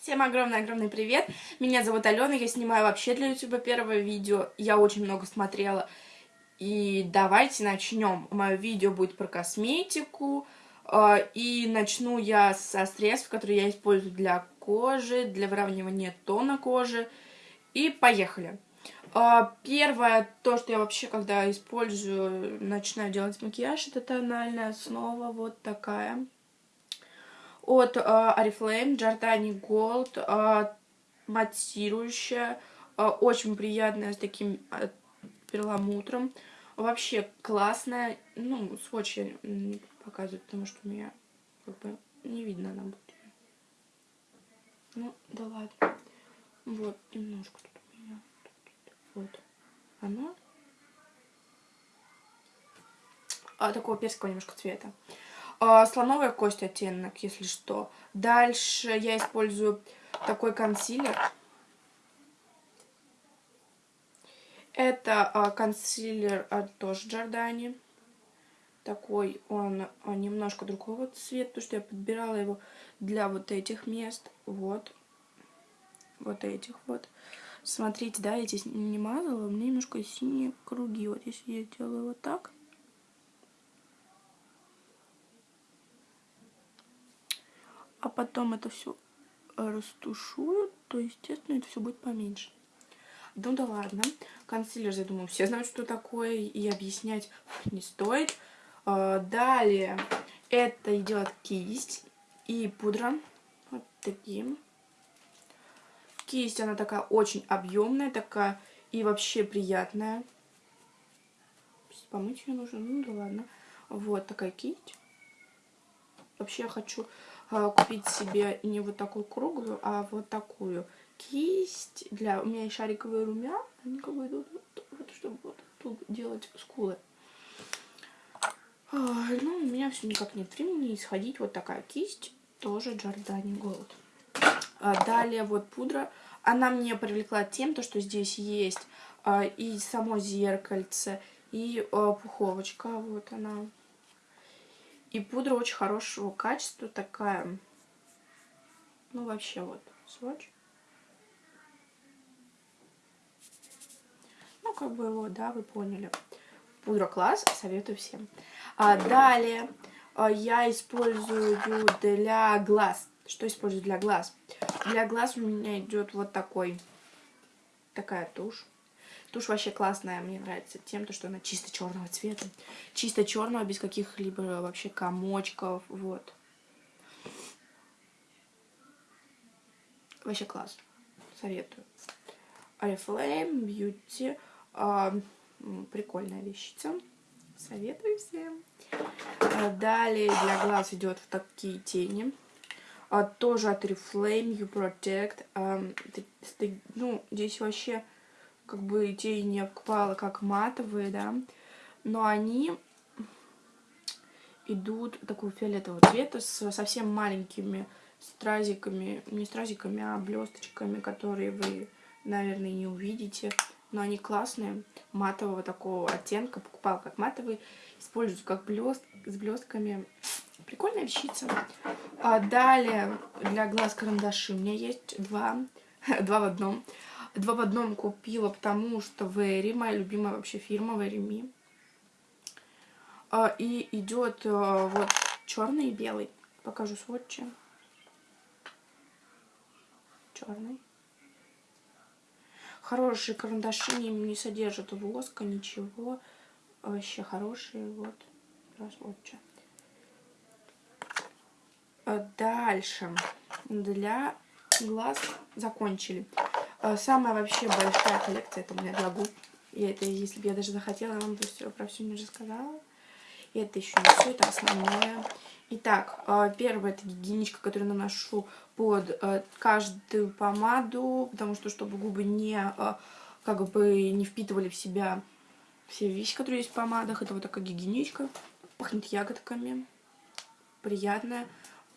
Всем огромный-огромный привет! Меня зовут Алена, я снимаю вообще для ютуба первое видео. Я очень много смотрела. И давайте начнем. Мое видео будет про косметику. А, и начну я со средств, которые я использую для кожи, для выравнивания тона кожи. И поехали! А, первое, то, что я вообще, когда использую, начинаю делать макияж, это тональная основа вот такая от э, Oriflame Giordani Gold, э, матирующая, э, очень приятная, с таким э, перламутром. Вообще классная. Ну, сводч я не показываю, потому что у меня как бы не видно на будет. Ну, да ладно. Вот, немножко тут у меня. Вот. Оно. А, такого персикового немножко цвета. А, слоновая кость оттенок, если что. Дальше я использую такой консилер. Это а, консилер от тоже Джордани. Такой он а, немножко другого цвета, потому что я подбирала его для вот этих мест. Вот. Вот этих вот. Смотрите, да, я здесь не мазала, у меня немножко синие круги. Вот если я делаю вот так, а потом это все растушую, то, естественно, это все будет поменьше. Ну да ладно. Консилер, я думаю, все знают, что такое, и объяснять не стоит. А, далее это идет кисть и пудра. Вот таким. Кисть, она такая очень объемная, такая и вообще приятная. Помыть ее нужно, ну да ладно. Вот такая кисть. Вообще я хочу купить себе не вот такую круглую, а вот такую кисть. Для У меня есть шариковые румяна, они как бы идут вот, чтобы вот тут делать скулы. А, ну, у меня все никак нет времени исходить. Вот такая кисть, тоже Giordani Gold. А, далее вот пудра. Она мне привлекла тем, то, что здесь есть а, и само зеркальце, и а, пуховочка. Вот она и пудра очень хорошего качества, такая, ну вообще вот, сводч. Ну, как бы вот, да, вы поняли. Пудра класс, советую всем. А далее а, я использую для глаз. Что использую для глаз? Для глаз у меня идет вот такой, такая тушь. Тушь вообще классная, мне нравится тем, то, что она чисто черного цвета. Чисто черного, без каких-либо вообще комочков, вот. Вообще класс. Советую. Oriflame Beauty. А, прикольная вещица. Советую всем. А, далее для глаз идет в такие тени. А, тоже от Oriflame You Protect. А, ну, здесь вообще как бы тени обквала как матовые, да, но они идут такого фиолетового цвета с совсем маленькими стразиками, не стразиками, а блесточками, которые вы, наверное, не увидите. Но они классные, матового такого оттенка, покупала как матовый, использую как блест, с блестками. Прикольная вещица. А далее для глаз карандаши у меня есть два, два в одном. Два в одном купила, потому что Вэри, моя любимая вообще фирма Вэри. А, и идет а, вот черный и белый. Покажу сводчи. Черный. Хорошие карандаши, не, не содержат воска, ничего. Вообще хорошие, вот. Сводчи. А дальше. Для глаз закончили. А, самая вообще большая коллекция это у меня губ. И это, если бы я даже захотела, я вам бы все про все не рассказала. И это еще не все, это основное. Итак, а, первое это гигиеничка, которую наношу под а, каждую помаду, потому что чтобы губы не как бы не впитывали в себя все вещи, которые есть в помадах. Это вот такая гигиеничка. Пахнет ягодками. Приятная.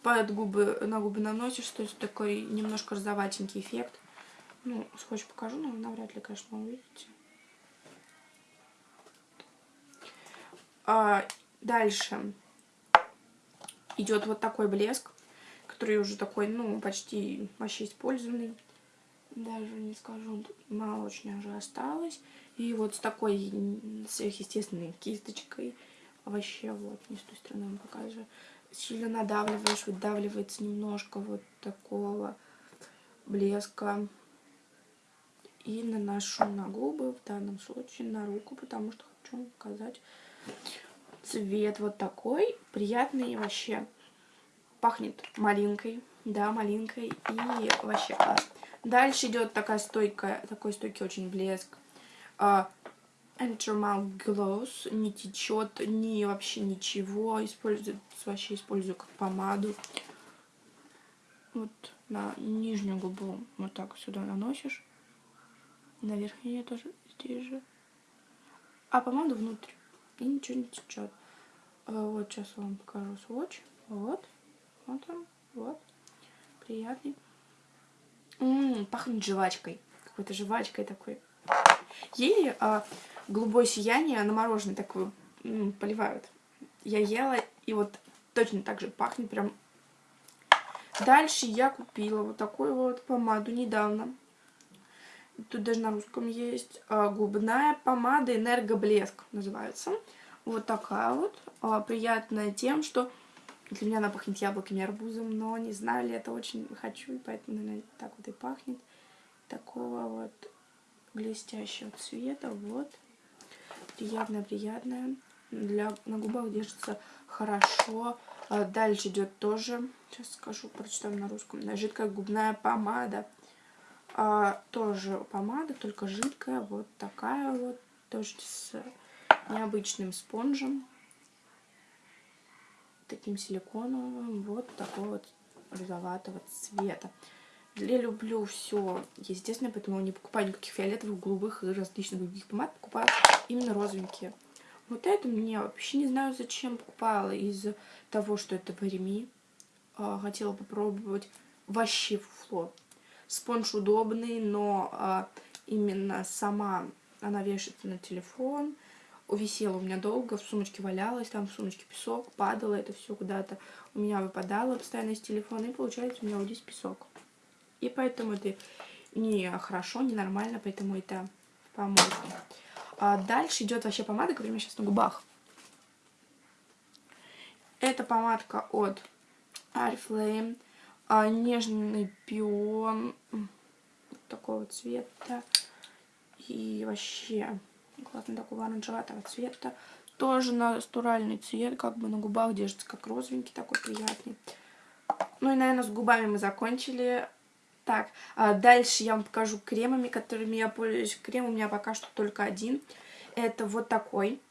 Под губы, на губы наносишь, то есть такой немножко розоватенький эффект. Ну, скотч покажу, но навряд ли, конечно, увидите. А, дальше идет вот такой блеск, который уже такой, ну, почти вообще использованный. Даже не скажу, мало очень уже осталось. И вот с такой сверхъестественной кисточкой. Вообще, вот, не с той стороны вам показываю. Сильно надавливаешь, выдавливается немножко вот такого блеска. И наношу на губы, в данном случае на руку, потому что хочу показать цвет вот такой. Приятный вообще. Пахнет малинкой. Да, малинкой. И вообще класс. Дальше идет такая стойкая, такой стойкий очень блеск. Uh, Gloss. Не течет, ни вообще ничего. Использую, вообще использую как помаду. Вот на нижнюю губу вот так сюда наносишь. На верхнюю тоже здесь же. А помаду внутрь. И ничего не течет. А вот сейчас вам покажу сводч. Вот. Вот он. Вот. Приятный. М -м, пахнет жвачкой. Какой-то жвачкой такой. Ели а, голубое сияние на мороженое такое поливают. Я ела, и вот точно так же пахнет прям. Дальше я купила вот такую вот помаду недавно. Тут даже на русском есть. А, губная помада энергоблеск называется. Вот такая вот. А, приятная тем, что для меня она пахнет яблоками и арбузом, но не знаю ли, это очень хочу, и поэтому, наверное, так вот и пахнет. Такого вот блестящего цвета, вот. Приятная-приятная. Для, на губах держится хорошо. А дальше идет тоже, сейчас скажу, прочитаю на русском, жидкая губная помада. А, тоже помада, только жидкая, вот такая вот, тоже с необычным спонжем, таким силиконовым, вот такого вот розоватого цвета. Я люблю все естественно, поэтому не покупаю никаких фиолетовых, голубых и различных других помад, покупаю именно розовенькие. Вот это мне вообще не знаю, зачем покупала, из-за того, что это Бареми. А, хотела попробовать вообще фуфло. Спонж удобный, но а, именно сама она вешается на телефон. Висела у меня долго, в сумочке валялась, там в сумочке песок, падало это все куда-то. У меня выпадало постоянно из телефона, и получается у меня вот здесь песок. И поэтому это не хорошо, не нормально, поэтому это помойка. А дальше идет вообще помада, которая у сейчас на губах. Это помадка от Oriflame а, нежный пион такого цвета. И вообще классно такого оранжеватого цвета. Тоже натуральный цвет, как бы на губах держится как розовенький, такой приятный. Ну и, наверное, с губами мы закончили. Так, а дальше я вам покажу кремами, которыми я пользуюсь. Крем у меня пока что только один. Это вот такой.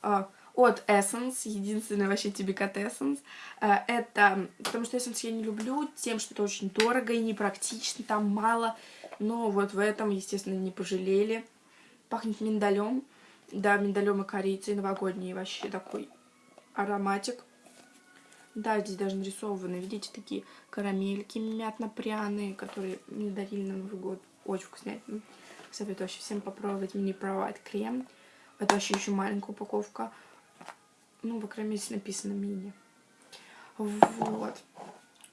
А, от Essence, единственный вообще Тибикат Essence. Э, это, потому что Essence я не люблю тем, что это очень дорого и непрактично, там мало. Но вот в этом, естественно, не пожалели. Пахнет миндалем. Да, миндалем и корицей, новогодний вообще такой ароматик. Да, здесь даже нарисованы, видите, такие карамельки мятно-пряные, которые мне дарили на Новый год. Очень вкуснятно. Советую вообще всем попробовать мини-провайт крем. Это вообще еще маленькая упаковка. Ну, мере, здесь написано мини. Вот.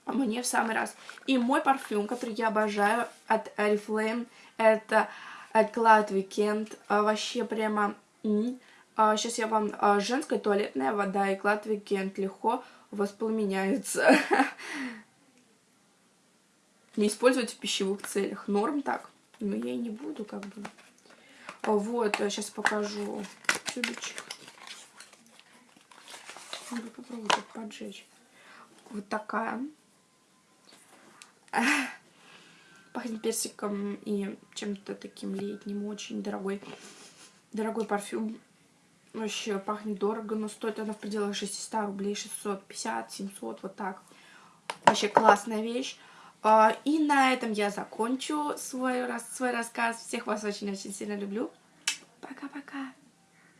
А мне в самый раз. И мой парфюм, который я обожаю от Oriflame, это Cloud Weekend. А, вообще прямо... А, сейчас я вам... А, женская туалетная вода и Cloud Weekend легко воспламеняются. Не использовать в пищевых целях. Норм так. Но я и не буду, как бы. Вот, сейчас покажу тюбичек. Надо попробовать поджечь. Вот такая. Пахнет персиком и чем-то таким летним, очень дорогой. Дорогой парфюм. Вообще пахнет дорого, но стоит она в пределах 600 рублей, 650, 700, вот так. Вообще классная вещь. А, и на этом я закончу свой, свой рассказ. Всех вас очень-очень сильно люблю. Пока-пока.